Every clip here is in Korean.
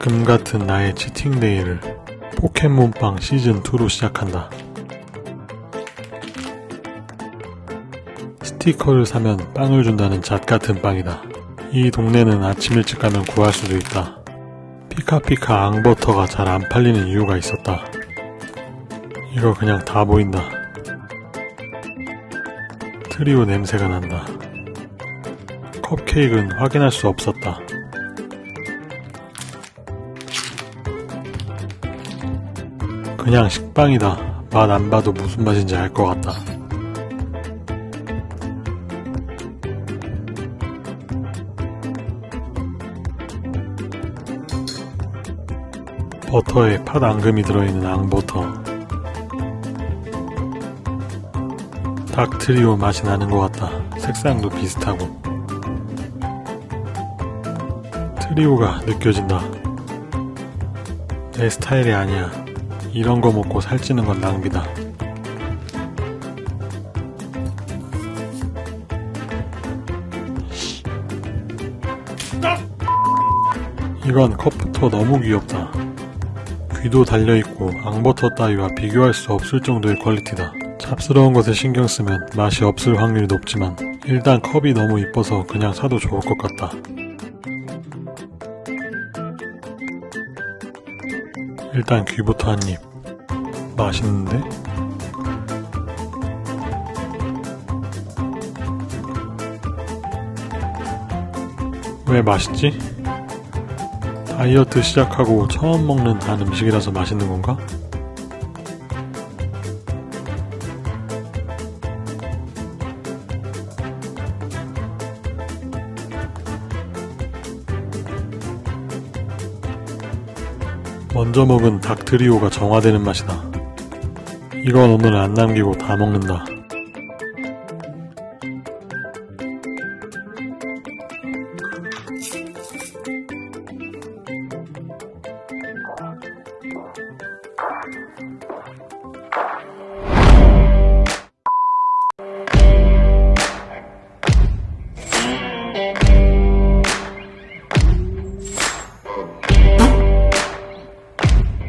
금같은 나의 치팅데이를 포켓몬빵 시즌2로 시작한다. 스티커를 사면 빵을 준다는 잣같은 빵이다. 이 동네는 아침 일찍 가면 구할 수도 있다. 피카피카 앙버터가 잘 안 팔리는 이유가 있었다. 이거 그냥 다 보인다. 트리오 냄새가 난다. 컵케이크는 확인할 수 없었다. 그냥 식빵이다. 맛 안 봐도 무슨 맛인지 알 것 같다. 버터에 팥 앙금이 들어있는 앙버터. 닭 트리오 맛이 나는 것 같다. 색상도 비슷하고. 트리오가 느껴진다. 내 스타일이 아니야. 이런 거 먹고 살찌는 건 낭비다. 이건 컵부터 너무 귀엽다. 귀도 달려있고 앙버터 따위와 비교할 수 없을 정도의 퀄리티다. 짭스러운 것에 신경 쓰면 맛이 없을 확률이 높지만 일단 컵이 너무 이뻐서 그냥 사도 좋을 것 같다. 일단 귀부터 한 입. 맛있는데? 왜 맛있지? 다이어트 시작하고 처음 먹는 단 음식이라서 맛있는 건가? 먼저 먹은 닭 트리오가 정화되는 맛이다. 이건 오늘 안 남기고 다 먹는다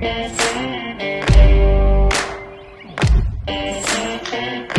Yes. Eh.